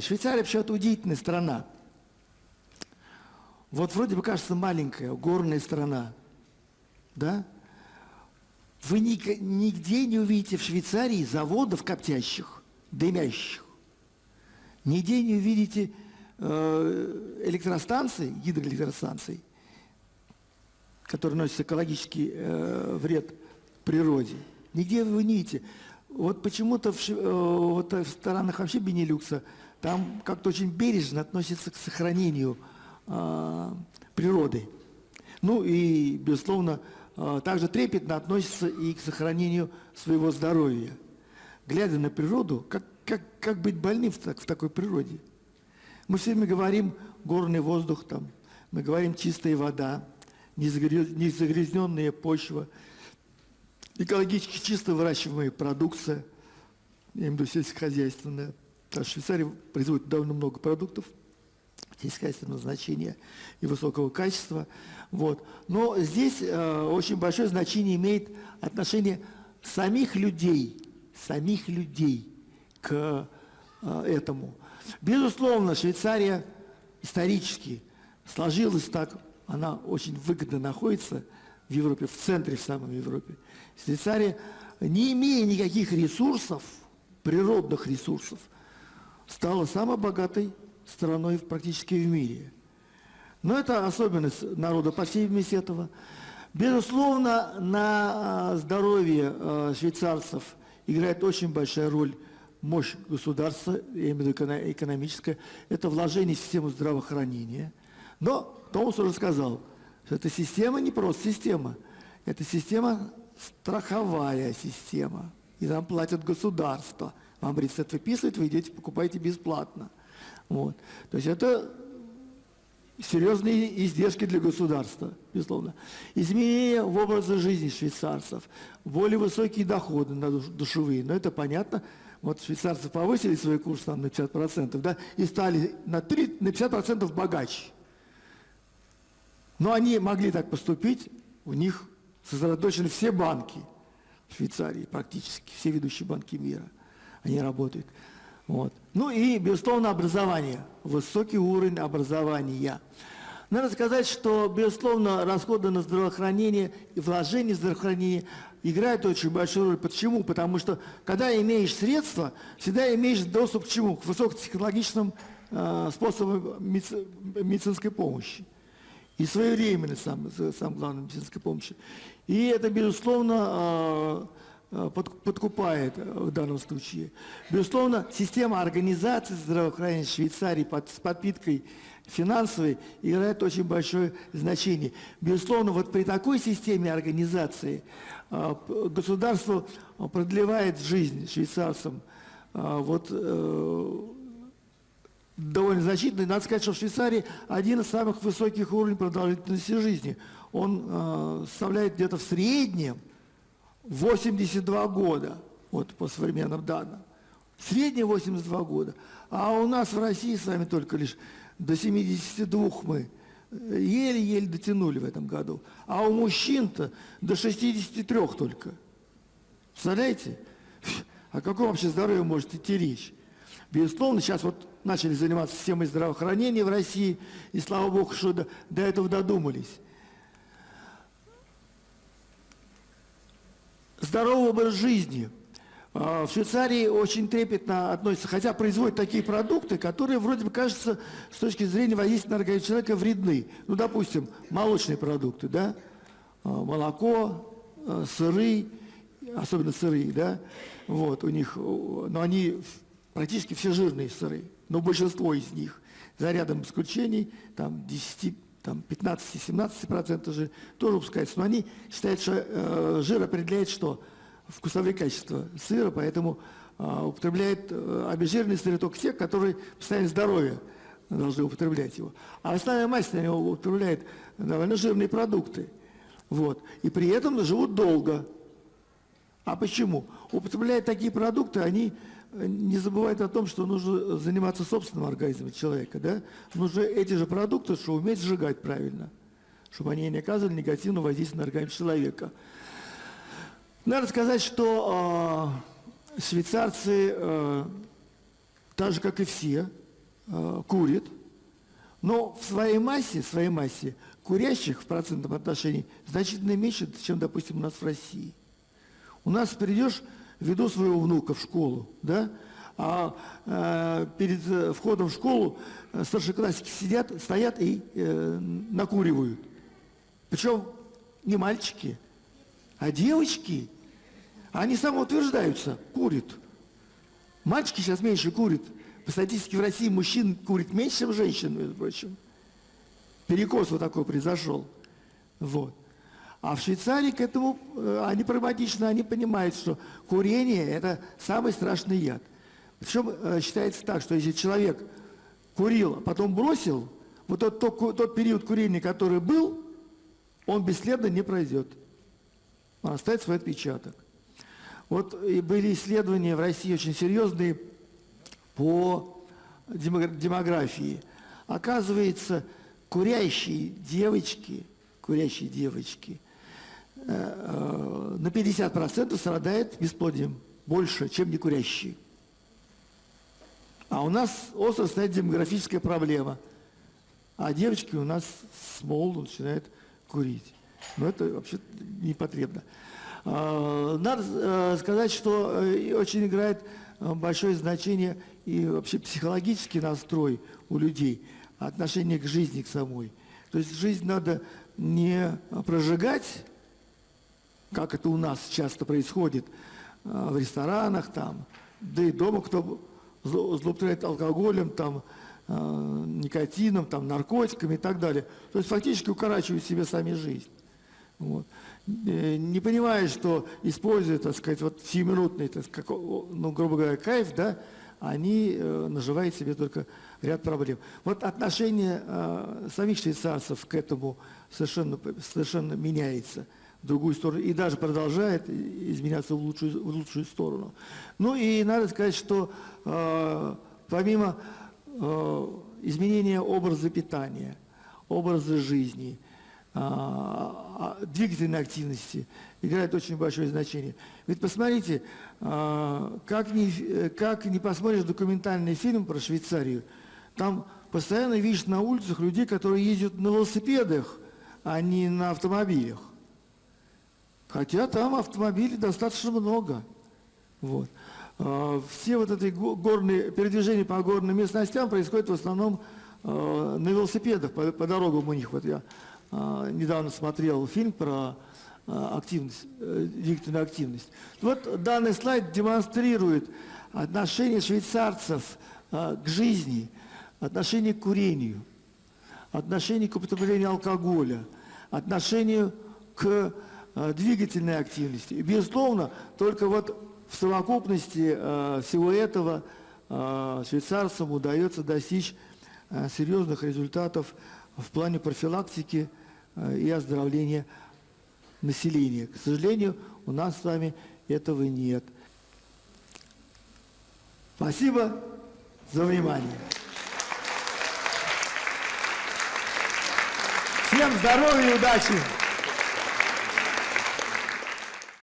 Швейцария вообще-то удивительная страна. Вот вроде бы кажется маленькая, горная страна, да? Вы нигде не увидите в Швейцарии заводов коптящих, дымящих. Нигде не увидите э, электростанций, гидроэлектростанций, которые носят экологический э, вред природе. Нигде вы не видите. Вот почему-то в, э, вот в странах вообще Бенилюкса там как-то очень бережно относятся к сохранению э, природы. Ну и, безусловно, э, также трепетно относятся и к сохранению своего здоровья. Глядя на природу, как, как, как быть больным в, так, в такой природе? Мы все время говорим горный воздух, там, мы говорим чистая вода, незагрязненная почва, экологически чисто выращиваемая продукция, я имею в виду сельскохозяйственная. Швейцария производит довольно много продуктов сельскохозяйственного значения и высокого качества. Вот. Но здесь э, очень большое значение имеет отношение самих людей, самих людей к э, этому. Безусловно, Швейцария исторически сложилась так, она очень выгодно находится в Европе, в центре в самой Европе. Швейцария, не имея никаких ресурсов, природных ресурсов, стала самой богатой страной практически в мире. Но это особенность народа, видимости, этого. Безусловно, на а, здоровье а, швейцарцев играет очень большая роль мощь государства, я имею в виду экономическая, это вложение в систему здравоохранения. Но Томас уже сказал, что эта система не просто система, это система страховая система. И нам платят государство. Вам рецепт выписывают, вы идете, покупаете бесплатно. Вот. То есть это серьезные издержки для государства, безусловно. Изменения в образе жизни швейцарцев, более высокие доходы на душевые, но это понятно. Вот швейцарцы повысили свой курс там, на 50%, да, и стали на, 3, на 50% богаче. Но они могли так поступить, у них сосредоточены все банки в Швейцарии, практически все ведущие банки мира. Они работают. Вот. Ну и, безусловно, образование, высокий уровень образования. Надо сказать, что, безусловно, расходы на здравоохранение и вложения в здравоохранение играют очень большую роль. Почему? Потому что, когда имеешь средства, всегда имеешь доступ к чему? К высокотехнологичным э, способам медицинской помощи. И своевременность, сам, сам главной медицинской помощи. И это, безусловно, э, подкупает в данном случае. Безусловно, система организации здравоохранения Швейцарии под, с подпиткой финансовой играет очень большое значение. Безусловно, вот при такой системе организации э, государство продлевает жизнь швейцарцам. Вот довольно значительный. Надо сказать, что в Швейцарии один из самых высоких уровней продолжительности жизни. Он э, составляет где-то в среднем 82 года, вот по современным данным. Среднее 82 года. А у нас в России с вами только лишь до 72 мы еле-еле дотянули в этом году. А у мужчин-то до 63 только. Представляете? О каком вообще здоровье может идти речь? Безусловно, сейчас вот начали заниматься системой здравоохранения в России, и слава богу, что до, до этого додумались. Здоровый образ жизни. А, в Швейцарии очень трепетно относятся, хотя производят такие продукты, которые вроде бы кажется с точки зрения воздействия на организм человека вредны. Ну, допустим, молочные продукты, да, а, молоко, а, сыры, особенно сыры, да, вот, у них, но они практически все жирные сыры но большинство из них, за рядом исключений, там 10, там 15-17% жир, тоже выпускается. Но они считают, что э, жир определяет что? Вкусовые качества сыра, поэтому э, употребляют э, обезжиренные сыры только те, которые постоянно здоровье должны употреблять его. А основная масса они употребляет довольно жирные продукты. Вот. И при этом живут долго. А почему? Употребляя такие продукты, они не забывает о том, что нужно заниматься собственным организмом человека. Да? Нужно эти же продукты, что уметь сжигать правильно, чтобы они не оказывали негативного воздействия на организм человека. Надо сказать, что э, швейцарцы, э, так же как и все, э, курит, но в своей массе, в своей массе курящих в процентном отношении значительно меньше, чем, допустим, у нас в России. У нас придешь, веду своего внука в школу, да, а э, перед э, входом в школу э, старшеклассники сидят, стоят и э, накуривают. Причем не мальчики, а девочки. Они самоутверждаются, курят. Мальчики сейчас меньше курят. По статистике в России мужчин курит меньше, чем женщин, между прочим. Перекос вот такой произошел. Вот. А в Швейцарии к этому, э, они прагматично, они понимают, что курение – это самый страшный яд. Причем э, считается так, что если человек курил, а потом бросил, вот тот, тот, тот период курения, который был, он бесследно не пройдет. Он оставит свой отпечаток. Вот и были исследования в России очень серьезные по демографии. Оказывается, курящие девочки, курящие девочки на 50% страдают бесплодием больше, чем не курящие. А у нас остро стоит демографическая проблема. А девочки у нас с молоду начинают курить. Но это вообще не потребно. А, надо э, сказать, что очень играет большое значение и вообще психологический настрой у людей, отношение к жизни, к самой. То есть жизнь надо не прожигать, как это у нас часто происходит э, в ресторанах, там, да и дома кто злоупотребляет алкоголем, там, э, никотином, там, наркотиками и так далее. То есть фактически укорачивают себе сами жизнь. Вот. Э, не понимая, что используя, так сказать, вот сиюминутный, так сказать, ну, грубо говоря, кайф, да, они наживают себе только ряд проблем. Вот отношение э, самих швейцарцев к этому совершенно, совершенно меняется другую сторону и даже продолжает изменяться в лучшую, в лучшую сторону. Ну и надо сказать, что э, помимо э, изменения образа питания, образа жизни – а, а, двигательной активности играет очень большое значение. Ведь посмотрите, а, как не, как не посмотришь документальный фильм про Швейцарию, там постоянно видишь на улицах людей, которые ездят на велосипедах, а не на автомобилях. Хотя там автомобилей достаточно много. Вот. Все вот эти горные передвижения по горным местностям происходят в основном на велосипедах, по, по дорогам у них. Вот я а, недавно смотрел фильм про а, активность, э, двигательную активность. Вот данный слайд демонстрирует отношение швейцарцев а, к жизни, отношение к курению, отношение к употреблению алкоголя, отношение к двигательной активности. И, безусловно, только вот в совокупности всего этого швейцарцам удается достичь серьезных результатов в плане профилактики Э, и оздоровления населения. К сожалению, у нас с вами этого нет. Спасибо за внимание. Всем здоровья и удачи!